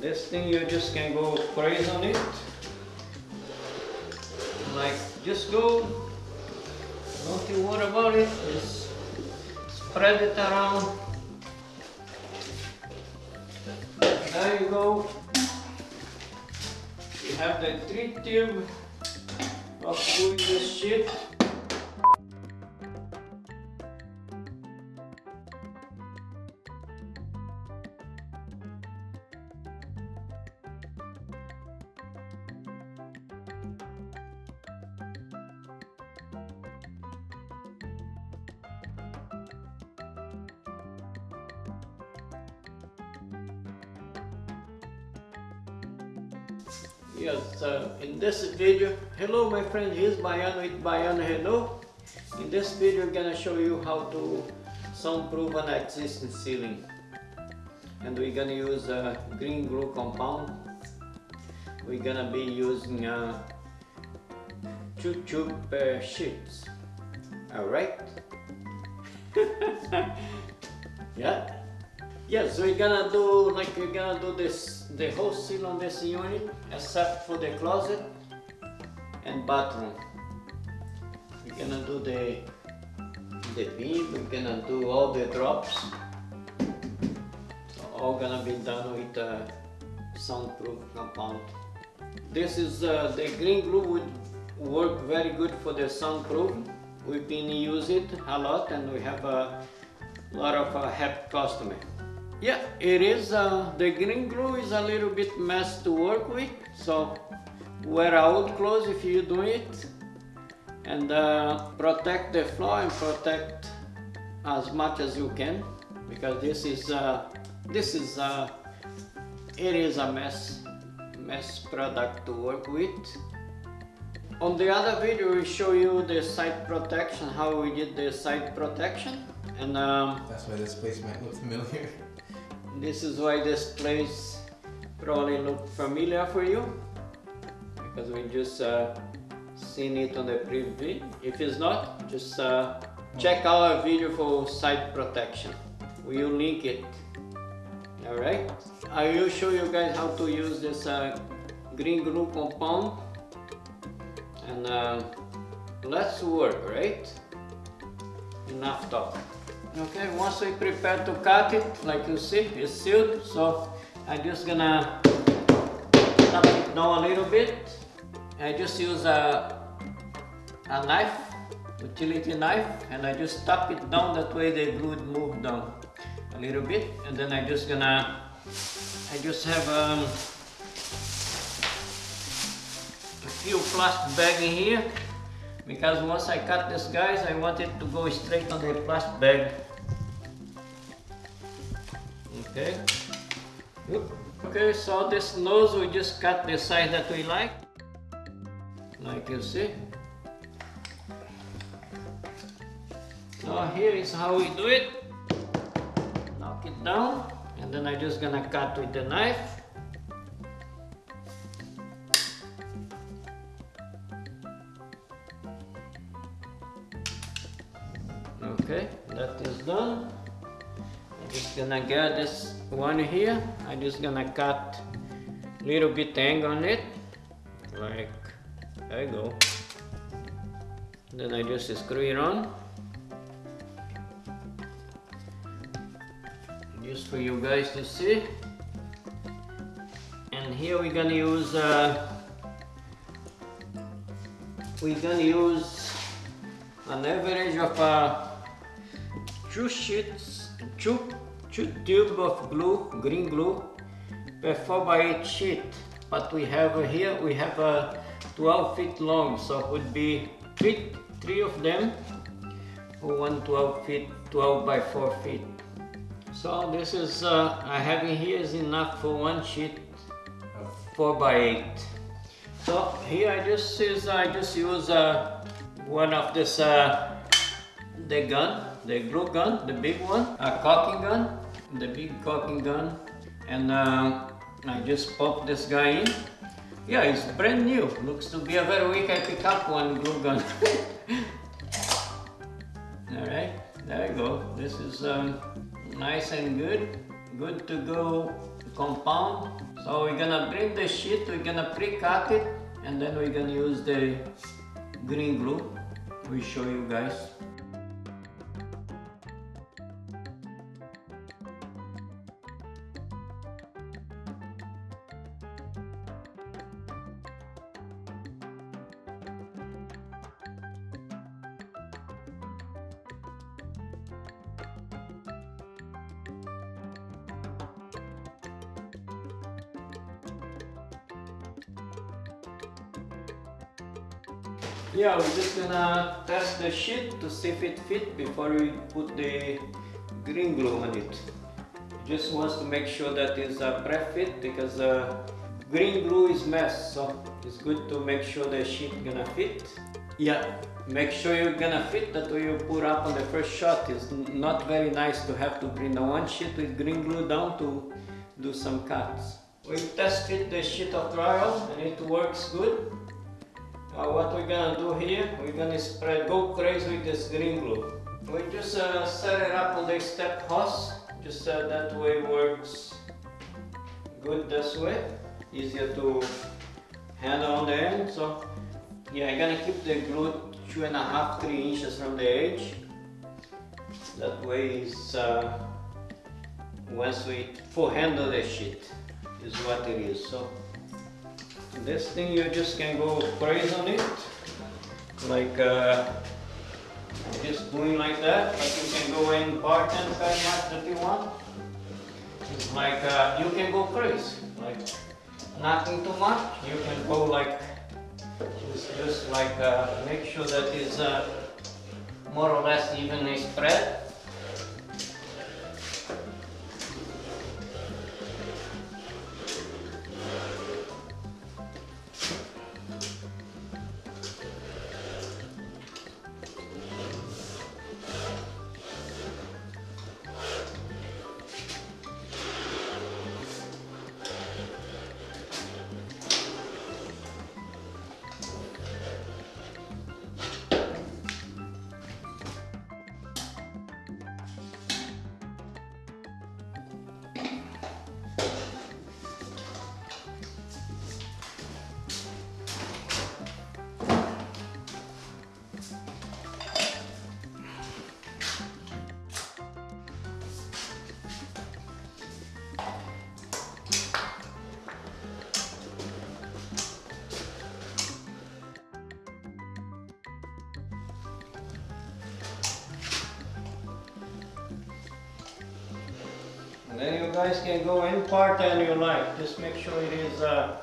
this thing you just can go crazy on it. Like just go don't you worry about it just spread it around. There you go. You have the three tube of doing this shit Yes, uh, in this video, hello my friend, here's Baiano with Baiano Hello. In this video, I'm gonna show you how to soundproof an existing ceiling. And we're gonna use a green glue compound. We're gonna be using uh, two tube uh, sheets. Alright? yeah? Yes, we're gonna do like we're gonna do this the whole seal on this unit except for the closet and bathroom. We're gonna do the the beam, we're gonna do all the drops. So all gonna be done with a soundproof compound. This is uh, the green glue would work very good for the soundproof. We've been using it a lot and we have a lot of uh, happy customers. Yeah, it is. Uh, the green glue is a little bit mess to work with, so wear out clothes if you do it, and uh, protect the floor and protect as much as you can, because this is uh, this is uh, it is a mess mess product to work with. On the other video, we show you the side protection, how we did the side protection, and um, That's why this place might look familiar. this is why this place probably look familiar for you because we just uh, seen it on the video. If it's not, just uh, check our video for site protection. We will link it. Alright? I will show you guys how to use this uh, green glue compound and uh, let's work, right? Enough talk. Okay, once we prepare to cut it, like you see, it's sealed, so I'm just gonna tap it down a little bit. I just use a, a knife, utility knife, and I just tap it down, that way the glue move down a little bit, and then I just gonna, I just have um, a few plastic bag in here, because once I cut this guys I want it to go straight on the plastic bag. Okay. Okay so this nose we just cut the size that we like. Like you see. So here is how we do it. Knock it down and then I'm just gonna cut with the knife Just gonna get this one here. I'm just gonna cut little bit angle on it. Like there you go. Then I just screw it on. Just for you guys to see. And here we're gonna use uh, we're gonna use an average of uh, two sheets, two tube of glue, green glue, per 4 by 8 sheet. But we have here, we have uh, 12 feet long, so it would be three, three of them, one 12 feet, 12 by 4 feet. So this is, uh, I have in here is enough for one sheet, 4 by 8. So here I just is I just use uh, one of this uh, the gun, the glue gun, the big one, a caulking gun, the big caulking gun, and uh, I just pop this guy in. Yeah, it's brand new. Looks to be a very weak. I pick up one glue gun. All right, there you go. This is um, nice and good, good to go compound. So we're gonna bring the sheet, we're gonna pre-cut it and then we're gonna use the green glue. We show you guys. Yeah, we're just gonna test the sheet to see if it fit before we put the green glue on it. Just wants to make sure that it's a pre-fit because uh, green glue is mess, so it's good to make sure the sheet gonna fit. Yeah, make sure you're gonna fit that way you put up on the first shot. It's not very nice to have to bring the one sheet with green glue down to do some cuts. We tested the sheet of drywall and it works good. What we're gonna do here, we're gonna spread, go crazy with this green glue. We just uh, set it up on the step hose, just uh, that way works good this way, easier to handle on the end. So yeah, I'm gonna keep the glue two and a half, three inches from the edge. That way is uh, once we full handle the sheet is what it is. So this thing you just can go crazy on it. Like uh, just doing like that but you can go in part and very much that you want. It's like uh, you can go crazy like nothing too much. You can go like just, just like uh, make sure that it's uh, more or less evenly spread guys can go in part and you like. Just make sure it is uh,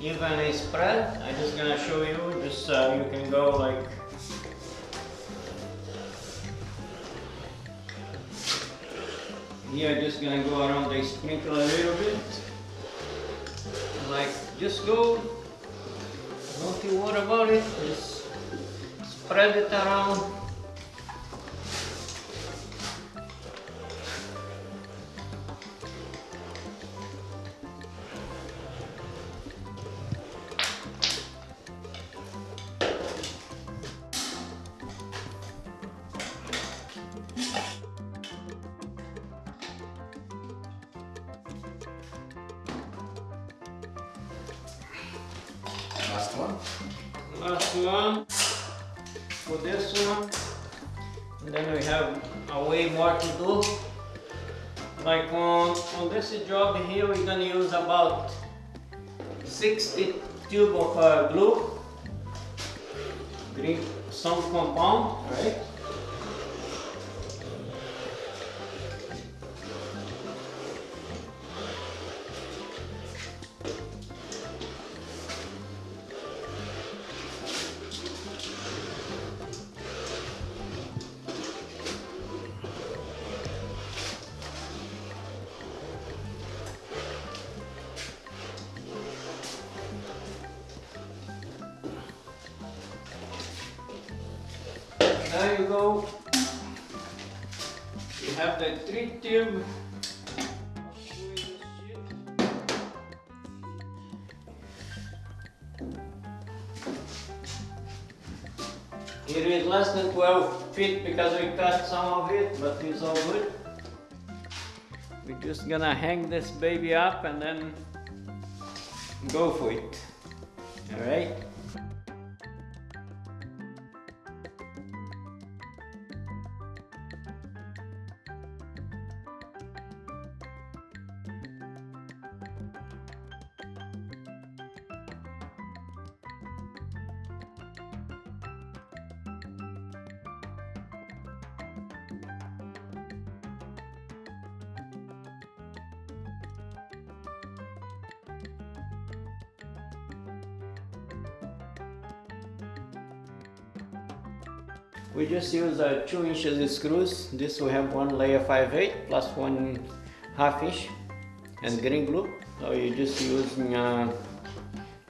evenly spread. I'm just gonna show you. Just uh, you can go like. Here, just gonna go around the sprinkle a little bit. Like, just go. Don't you worry about it. Just spread it around. One for this one and then we have a way more to do. Like on on this job here we're gonna use about 60 tube of uh, glue. Green some compound right go. You have the three tube. It is less than 12 feet because we cut some of it, but it's all good. we're just gonna hang this baby up and then go for it. All We just use uh, 2 inches screws. This we have one layer 5 8 plus one half inch and green glue. So you just using uh,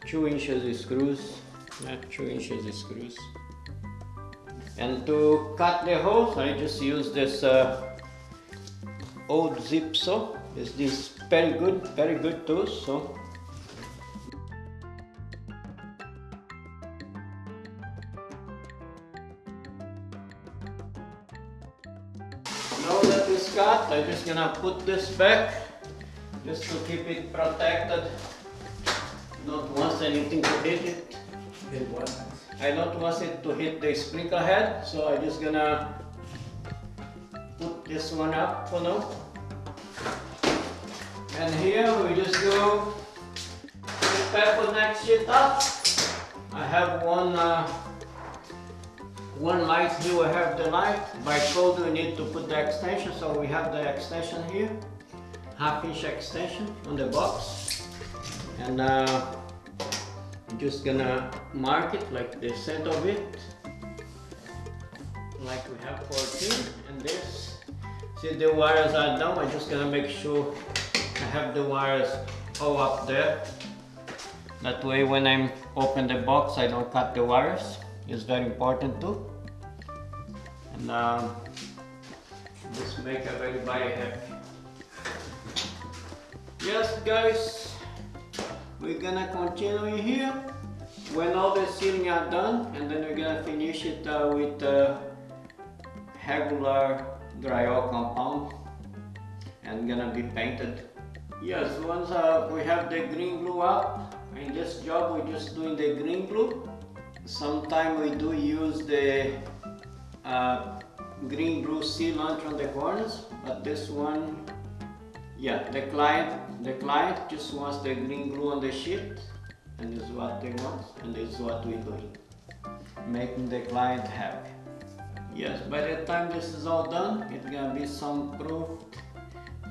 2 inches screws, yeah, 2 inches screws. And to cut the holes, I just use this uh, old zip saw. It's this very good, very good tool. So I'm just gonna put this back just to keep it protected. Don't want anything to hit it. Hit what? I don't want it to hit the sprinkler head, so I'm just gonna put this one up for now. And here we just go pepper next sheet up. I have one uh, one light here, we have the light. By code we need to put the extension, so we have the extension here. Half inch extension on the box. And uh, I'm just gonna mark it like the center of it. Like we have 14 and this. See the wires are down, I'm just gonna make sure I have the wires all up there. That way when I open the box I don't cut the wires. It's very important too. And um, just make everybody happy. Yes guys, we're gonna continue here. When all the ceiling are done and then we're gonna finish it uh, with uh, regular drywall compound and gonna be painted. Yes, once uh, we have the green glue up, in this job we're just doing the green glue. Sometimes we do use the uh, green glue sealant on the corners, but this one, yeah, the client, the client just wants the green glue on the sheet, and this is what they want, and this is what we're doing, making the client happy. Yes, by the time this is all done, it's gonna be some proof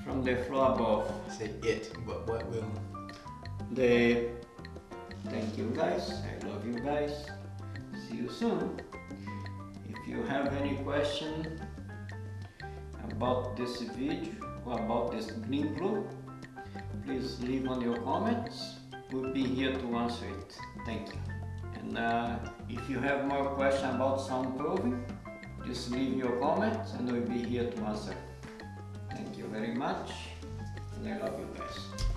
from the floor above. Say it, but what will? The thank you guys. I love you guys. Soon. If you have any question about this video or about this green glue, please leave on your comments. We'll be here to answer it. Thank you. And uh, if you have more questions about soundproofing, just leave your comments and we'll be here to answer. Thank you very much and I love you guys.